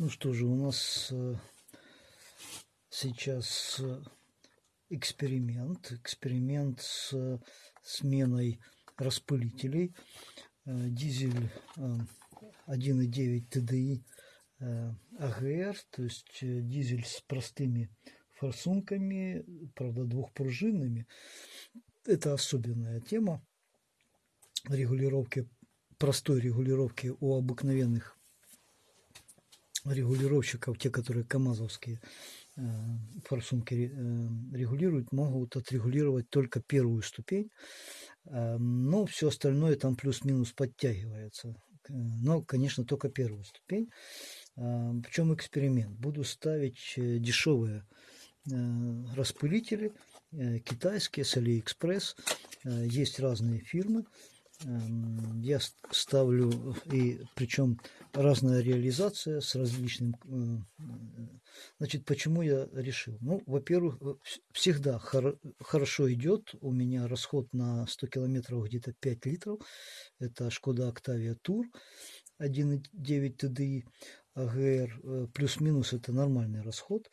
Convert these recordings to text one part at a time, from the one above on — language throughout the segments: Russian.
Ну что же, у нас э, сейчас э, эксперимент. Эксперимент с э, сменой распылителей. Дизель 1.9 TDI АГР, то есть дизель с простыми форсунками, правда двухпружинными. Это особенная тема регулировки, простой регулировки у обыкновенных регулировщиков, те, которые КАМАЗовские э, форсунки э, регулируют, могут отрегулировать только первую ступень, э, но все остальное там плюс-минус подтягивается. Но, конечно, только первую ступень. В чем эксперимент? Буду ставить дешевые распылители, китайские, с Алиэкспресс. Есть разные фирмы. Эм, я ставлю, и причем разная реализация с различным... Э, значит, почему я решил? Ну, во-первых, э, всегда хор хорошо идет. У меня расход на 100 километров где-то 5 литров. Это Шкода Octavia Tour 1.9 TDI АГР. Плюс-минус это нормальный расход.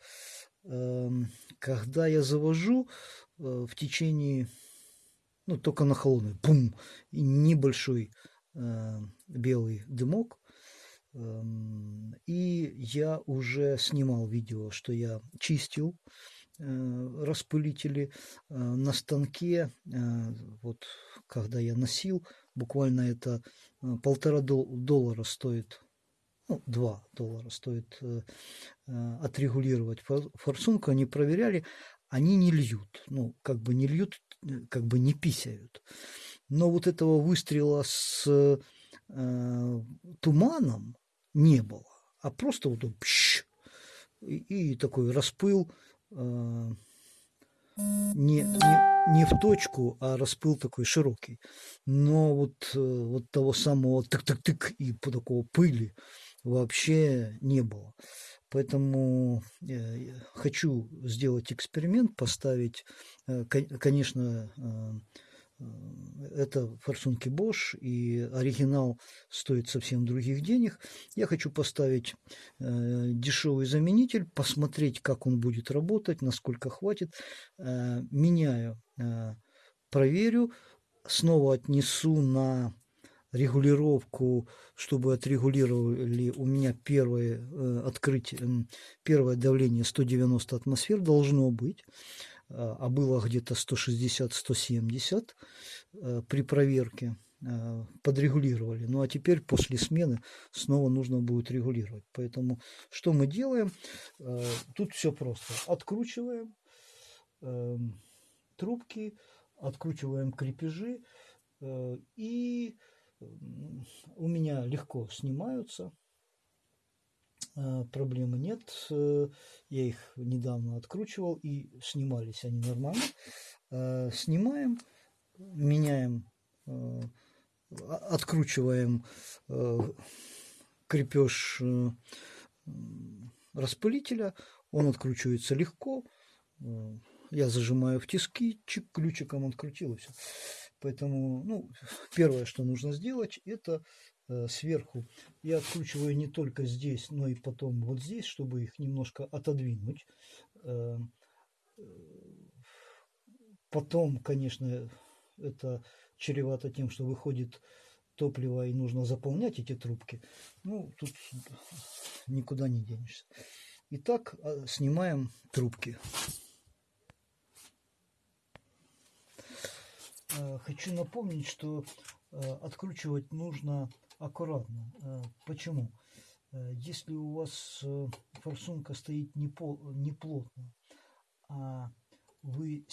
Эм, когда я завожу э, в течение ну, только на холодную, бум, и небольшой э, белый дымок. Э, и я уже снимал видео, что я чистил э, распылители э, на станке, э, вот когда я носил, буквально это э, полтора доллара стоит ну, 2 доллара стоит э, э, отрегулировать форсунку, они проверяли, они не льют, ну, как бы не льют, как бы не писают. Но вот этого выстрела с э, туманом не было, а просто вот он пш, и, и такой распыл э, не, не, не в точку, а распыл такой широкий. Но вот, э, вот того самого тык-тык-тык и по такого пыли вообще не было. Поэтому э, хочу сделать эксперимент, поставить, э, конечно, э, это форсунки Bosch, и оригинал стоит совсем других денег. Я хочу поставить дешевый заменитель, посмотреть, как он будет работать, насколько хватит. Меняю, проверю, снова отнесу на регулировку, чтобы отрегулировали у меня первое э, открытие, первое давление 190 атмосфер должно быть, а, а было где-то 160-170 э, при проверке э, подрегулировали. Ну а теперь после смены снова нужно будет регулировать. Поэтому что мы делаем? Тут все просто. Откручиваем эм, трубки, откручиваем крепежи и у меня легко снимаются, а, проблемы нет. Э, я их недавно откручивал и снимались они нормально. А, снимаем, меняем, э, откручиваем э, крепеж распылителя. Он откручивается легко. Я зажимаю в тиски, чик, ключиком открутил и. Поэтому, ну, первое, что нужно сделать, это э, сверху я откручиваю не только здесь, но и потом вот здесь, чтобы их немножко отодвинуть. Э, потом, конечно, это чревато тем, что выходит топливо и нужно заполнять эти трубки. Ну, тут никуда не денешься. Итак, а, снимаем трубки. Хочу напомнить, что э, откручивать нужно аккуратно. Э, почему? Если у вас форсунка стоит не, по, не плотно, а вы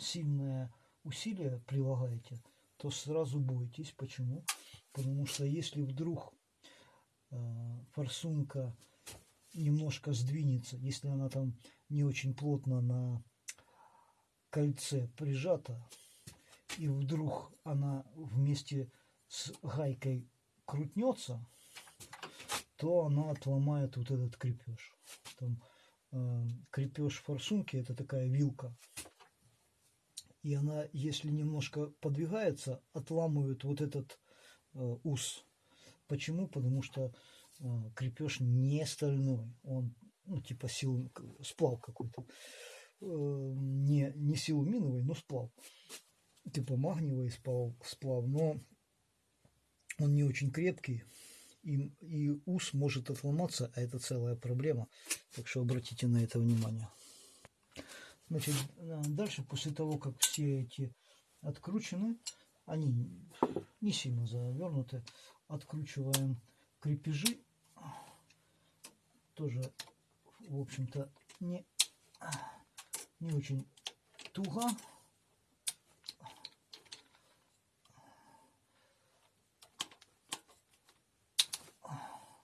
сильное усилие прилагаете, то сразу бойтесь. Почему? Потому что если вдруг форсунка немножко сдвинется, если она там не очень плотно на кольце прижата, и вдруг она вместе с гайкой крутнется, то она отломает вот этот крепеж. Там, э, крепеж форсунки это такая вилка. И она, если немножко подвигается, отламывает вот этот э, ус. Почему? Потому что э, крепеж не стальной, он ну, типа сил, сплав какой-то. Э, не, не силуминовый, но сплав. Типа магниевый сплав, сплав, но он не очень крепкий. И, и ус может отломаться, а это целая проблема. Так что обратите на это внимание. Значит, э, дальше, после того, как все эти откручены, они не сильно завернуты, откручиваем крепежи. Тоже, в общем-то, не, не очень туго.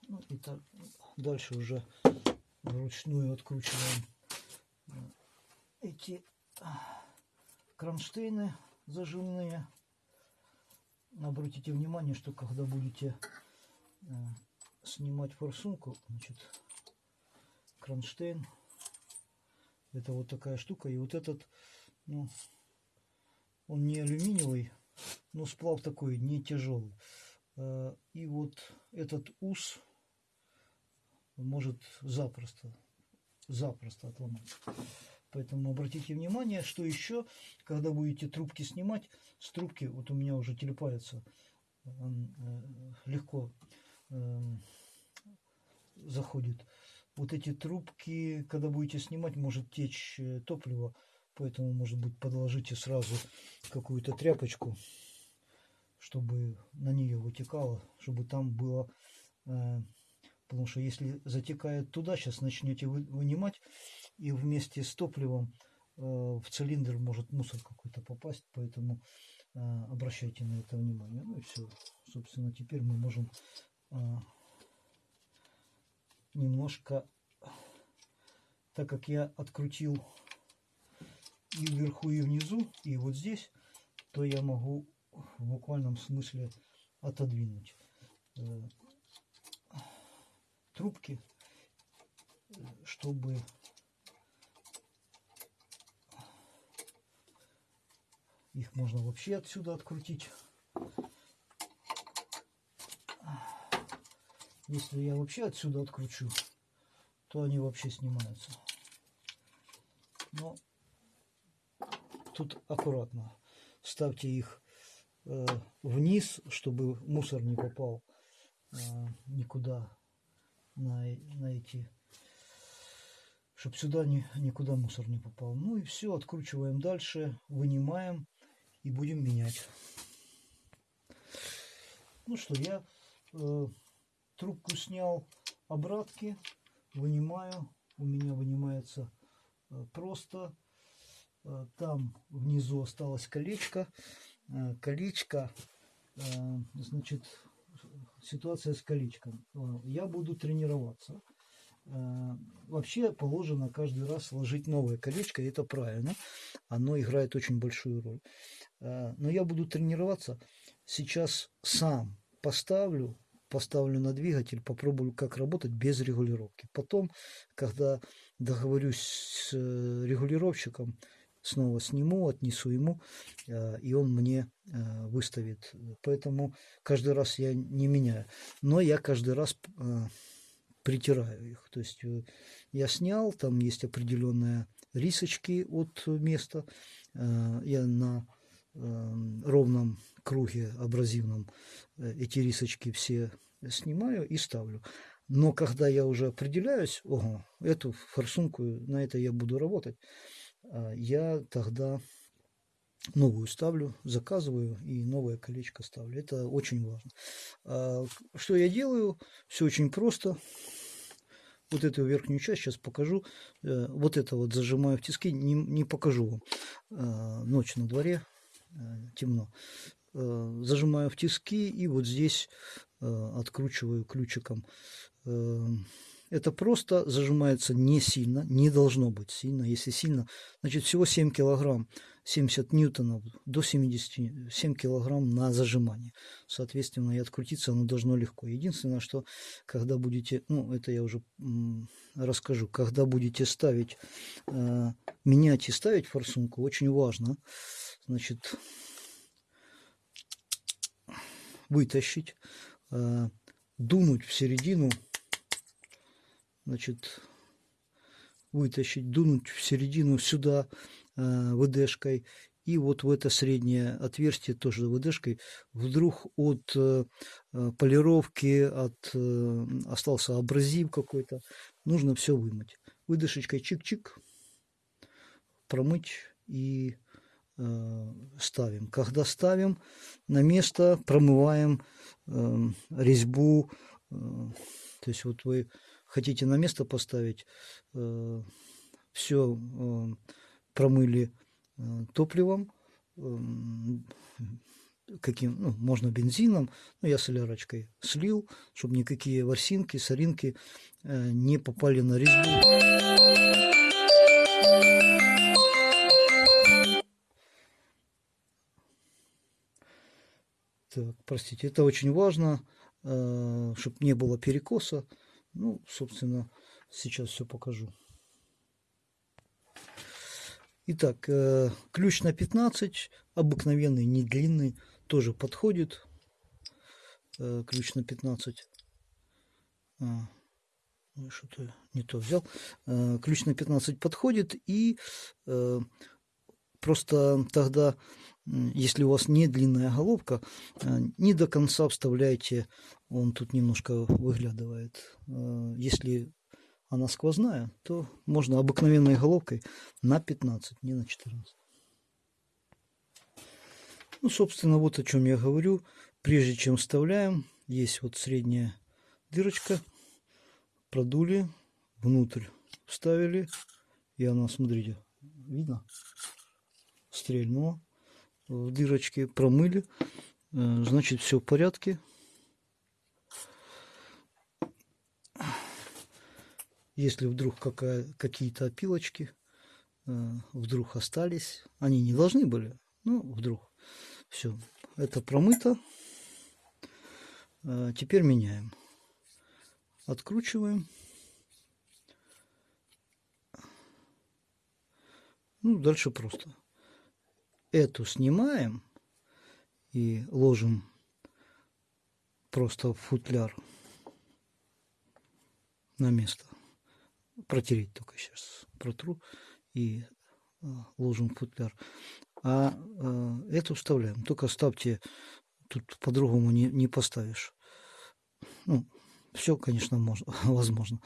Ну и так дальше уже вручную откручиваем эти кронштейны зажимные. Обратите внимание, что когда будете э, снимать форсунку, значит, кронштейн, это вот такая штука, и вот этот, ну, он не алюминиевый, но сплав такой, не тяжелый. Э, и вот этот ус может запросто, запросто отломаться. Поэтому обратите внимание, что еще, когда будете трубки снимать, с трубки, вот у меня уже телепается, э, легко э, заходит. Вот эти трубки, когда будете снимать, может течь э, топливо, поэтому, может быть, подложите сразу какую-то тряпочку, чтобы на нее вытекало, чтобы там было Потому что если затекает туда, сейчас начнете вынимать, и вместе с топливом э, в цилиндр может мусор какой-то попасть, поэтому э, обращайте на это внимание. Ну и все. Собственно, теперь мы можем э, немножко, так как я открутил и вверху, и внизу, и вот здесь, то я могу в буквальном смысле отодвинуть трубки, чтобы их можно вообще отсюда открутить. Если я вообще отсюда откручу, то они вообще снимаются. Но тут аккуратно. Ставьте их э, вниз, чтобы мусор не попал э, никуда на, на эти, чтобы сюда ни, никуда мусор не попал. Ну и все, откручиваем дальше, вынимаем и будем менять. Ну что, я э, трубку снял обратки, вынимаю. У меня вынимается э, просто. Э, там внизу осталось колечко. Э, колечко, значит, ситуация с колечком. Я буду тренироваться. Вообще положено каждый раз сложить новое колечко, и это правильно. Оно играет очень большую роль. Но я буду тренироваться. Сейчас сам поставлю, поставлю на двигатель, попробую, как работать без регулировки. Потом, когда договорюсь с регулировщиком, снова сниму, отнесу ему, э, и он мне э, выставит. Поэтому каждый раз я не меняю. Но я каждый раз э, притираю их. То есть я снял, там есть определенные рисочки от места. Я на ровном круге абразивном эти рисочки все снимаю и ставлю. Но когда я уже определяюсь, ого, эту форсунку, на это я буду работать, а, я тогда новую ставлю, заказываю и новое колечко ставлю. Это очень важно. А, что я делаю? Все очень просто. Вот эту верхнюю часть сейчас покажу. Э, вот это вот зажимаю в тиски. Не, не покажу вам. Ночь на дворе, э, темно. Э, зажимаю в тиски и вот здесь откручиваю ключиком это просто зажимается не сильно, не должно быть сильно. Если сильно, значит всего 7 килограмм, 70 ньютонов до 77 килограмм на зажимание. Соответственно, и открутиться оно должно легко. Единственное, что когда будете, ну это я уже расскажу, когда будете ставить, э, менять и ставить форсунку, очень важно, значит, вытащить, э, дунуть в середину значит, вытащить, дунуть в середину сюда э, ВДшкой и вот в это среднее отверстие тоже ВДшкой вдруг от э, полировки, от остался абразив какой-то, нужно все вымыть. Выдышечкой чик-чик, промыть и ставим. Когда ставим на место, промываем э, резьбу, э, то есть вот вы хотите на место поставить, э, все э, промыли э, топливом, каким, ну, можно бензином, но я солярочкой слил, чтобы никакие ворсинки, соринки не попали на резьбу. Так, простите, это очень важно, чтобы не было перекоса. Ну, собственно, сейчас все покажу. Итак, э, ключ на 15, обыкновенный, не длинный, тоже подходит. Э, ключ на 15. А, что-то не то взял. Э, ключ на 15 подходит и просто тогда, если у вас не длинная головка, не до конца вставляйте, он тут немножко выглядывает. Если она сквозная, то можно обыкновенной головкой на 15, не на 14. Ну, собственно, вот о чем я говорю. Прежде чем вставляем, есть вот средняя дырочка. Продули, внутрь вставили. И она, смотрите, видно? Стрельнула в дырочке, промыли. Э, значит, все в порядке. Если вдруг какие-то опилочки э, вдруг остались, они не должны были, ну вдруг. Все, это промыто. Э, теперь меняем. Откручиваем. Ну, дальше просто. Эту снимаем и ложим просто в футляр на место протереть только сейчас протру и а, ложим в футляр. А, а эту вставляем. Только ставьте, тут по-другому не, не поставишь. Ну, все, конечно, можно, возможно.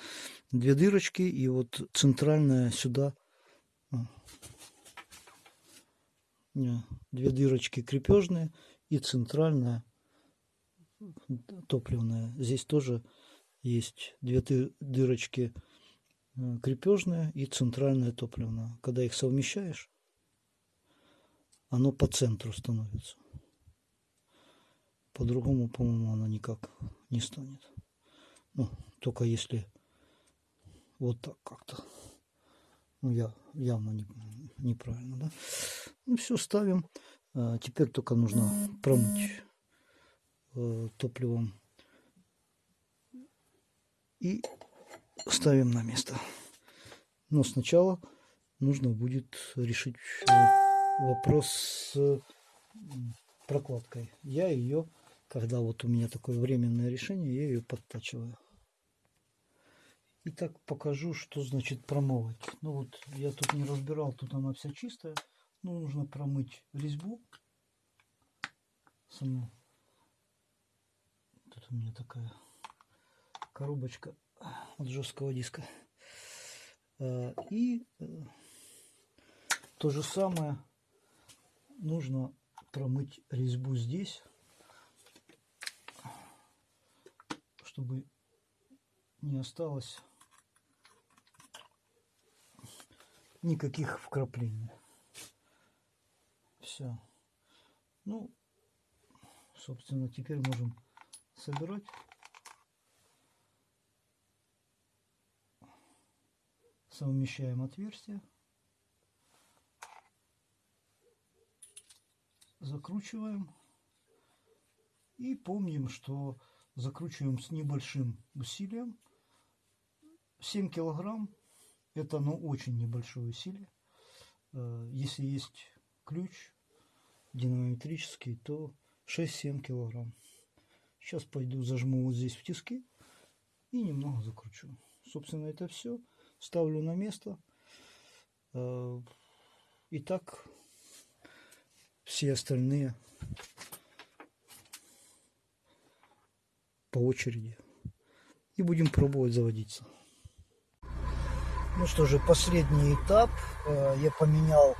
Две дырочки и вот центральная сюда. А, две дырочки крепежные и центральная топливная. Здесь тоже есть две дырочки Э, крепежная и центральная топливная. Когда их совмещаешь, оно по центру становится. По-другому, по-моему, оно никак не станет. Ну, только если вот так как-то. Ну, я явно не, неправильно, да? Ну, все, ставим. А, теперь только нужно промыть э, топливом. И ставим на место. Но сначала нужно будет решить вопрос с прокладкой. Я ее, когда вот у меня такое временное решение, я ее подтачиваю. Итак, покажу, что значит промывать. Ну вот, я тут не разбирал, тут она вся чистая. Ну, нужно промыть резьбу саму. Тут у меня такая коробочка от жесткого диска. Э, и э, то же самое нужно промыть резьбу здесь, чтобы не осталось никаких вкраплений. Все. Ну, собственно, теперь можем собирать. совмещаем отверстия, закручиваем и помним, что закручиваем с небольшим усилием. 7 килограмм это ну, очень небольшое усилие. Э, если есть ключ динамометрический, то 6-7 килограмм. Сейчас пойду зажму вот здесь в тиски и немного закручу. Собственно, это все. Ставлю на место. Э, и так все остальные по очереди. И будем пробовать заводиться. Ну что же, последний этап. Э, я поменял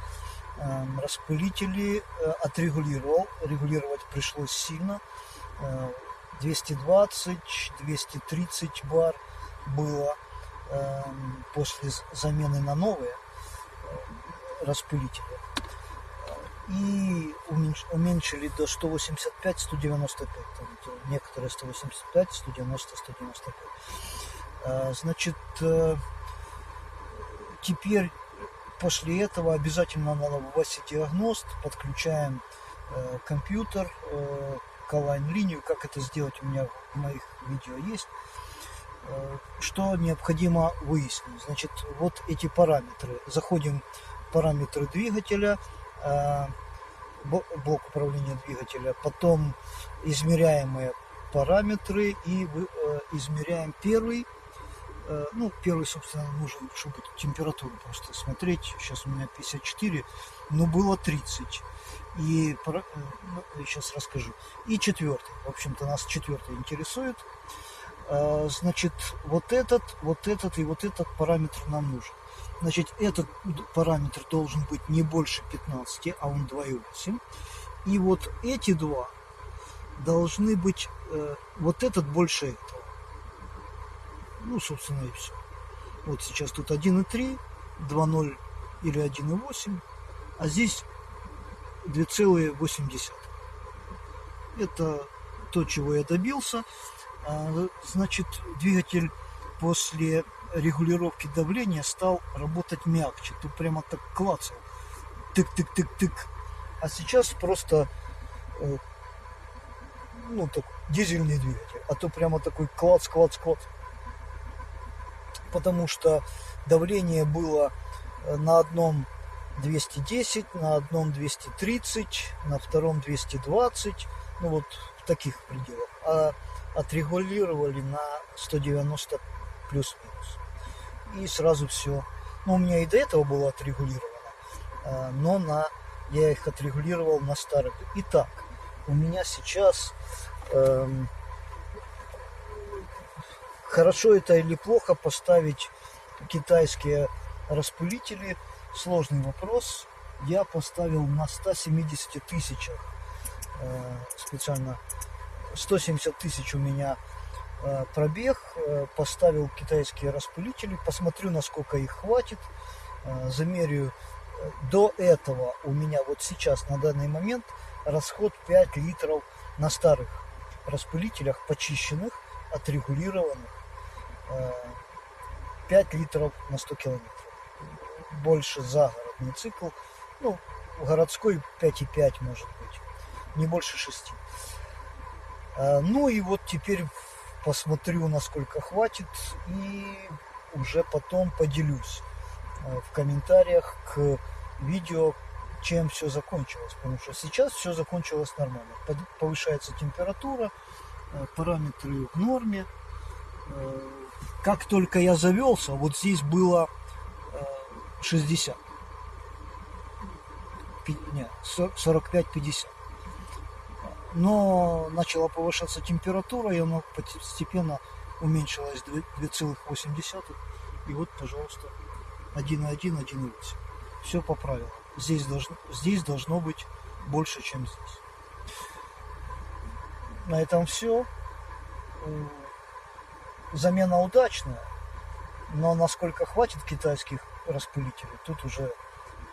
эм, распылители, э, отрегулировал. Регулировать пришлось сильно. 220, 230 бар было после замены на новые э, распылители. И уменьшили до 185, 195. Некоторые 185, 190, 195. Значит, теперь после этого обязательно надо вводить диагност, подключаем э, компьютер э, к онлайн-линию, как это сделать у меня в моих видео есть. Э, что необходимо выяснить? Значит, вот эти параметры. Заходим в параметры двигателя, э, блок управления двигателя, потом измеряемые параметры и э, измеряем первый ну, первый, собственно, нужен, чтобы температуру просто смотреть. Сейчас у меня 54, но было 30. И ну, сейчас расскажу. И четвертый. В общем-то, нас четвертый интересует. Э, значит, вот этот, вот этот и вот этот параметр нам нужен. Значит, этот параметр должен быть не больше 15, а он 2,8. И вот эти два должны быть, э, вот этот больше этого. Ну, собственно, и все. Вот сейчас тут 1,3, 2,0 или 1,8, а здесь 2,8. Это то, чего я добился. А, значит, двигатель после регулировки давления стал работать мягче. Тут прямо так клацал. Тык-тык-тык-тык. А сейчас просто э, ну, так, дизельный двигатель. А то прямо такой клац-клац-клац потому что давление было э, на одном 210, на одном 230, на втором 220, ну вот в таких пределах. А отрегулировали на 190 плюс-минус. И сразу все. Ну, у меня и до этого было отрегулировано, э, но на, я их отрегулировал на старых. Итак, у меня сейчас эм, Хорошо это или плохо поставить китайские распылители? Сложный вопрос. Я поставил на 170 тысячах э, специально 170 тысяч у меня э, пробег, э, поставил китайские распылители, посмотрю, насколько их хватит, замерю. До этого у меня вот сейчас на данный момент расход 5 литров на старых распылителях, почищенных, отрегулированных. 5 литров на 100 километров. Больше загородный цикл. Ну, городской 5,5 может быть. Не больше 6. А, ну и вот теперь посмотрю, насколько хватит. И уже потом поделюсь а, в комментариях к видео, чем все закончилось. Потому что сейчас все закончилось нормально. Повышается температура, а, параметры в норме как только я завелся, вот здесь было 60. Нет, 45-50. Но начала повышаться температура, и она постепенно уменьшилась 2,8. И вот, пожалуйста, 1,1, 1,8. Все по правилам. Здесь должно, здесь должно быть больше, чем здесь. На этом все замена удачная, но насколько хватит китайских распылителей, тут уже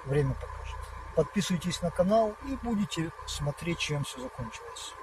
время покажет. Подписывайтесь на канал и будете смотреть, чем все закончилось.